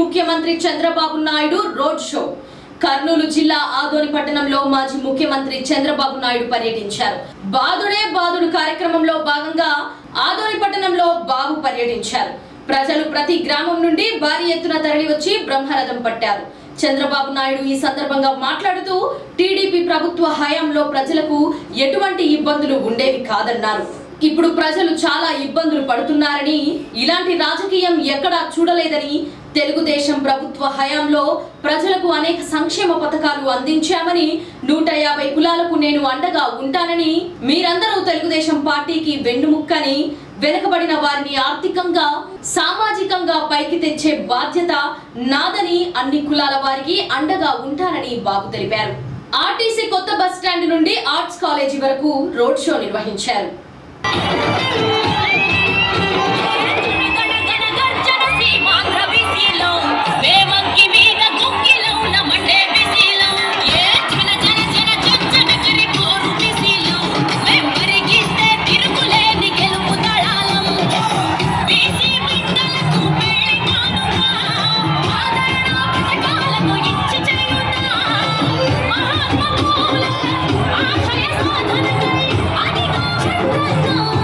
ముఖ్యమంత్రి Chandrababu Naidu road show. Kurnool జిల్లా ఆదోని పట్టణంలో మాజీ ముఖ్యమంత్రి చంద్రబాబు నాయుడు పర్యటించారు. బాదుడే బాదుడు కార్యక్రమంలో భాగంగా ఆదోని పట్టణంలో బాబు పర్యటించారు. ప్రజలు ప్రతి గ్రామం నుండి భారీ ఎత్తున తరలివచ్చి బ్రహ్మరథం పట్టారు. చంద్రబాబు నాయుడు ఈ సందర్భంగా మాట్లాడుతూ టీడీపీ ప్రభుత్వ హయాంలో ప్రజలకు ఎటువంటి ఇబ్బందులు ఉండేవి కాదన్నారు. ఇప్పుడు ప్రజలు చాలా ఇబ్బందులు పడుతున్నారని ఇలాంటి రాజకీయం ఎక్కడా చూడలేదని తెలుగుదేశం ప్రభుత్వ హయాంలో ప్రజలకు అనేక సంక్షేమ పథకాలు అందించామని నూట యాభై కులాలకు నేను అండగా ఉంటానని మీరందరూ తెలుగుదేశం పార్టీకి వెన్నుముక్కని వెనుకబడిన వారిని ఆర్థికంగా సామాజికంగా పైకి తెచ్చే బాధ్యత నాదని అన్ని కులాల వారికి అండగా ఉంటానని బాబు తెలిపారు. ఆర్టీసీ కొత్త బస్ స్టాండ్ నుండి ఆర్ట్స్ కాలేజీ వరకు రోడ్ షో నిర్వహించారు. Música Oh,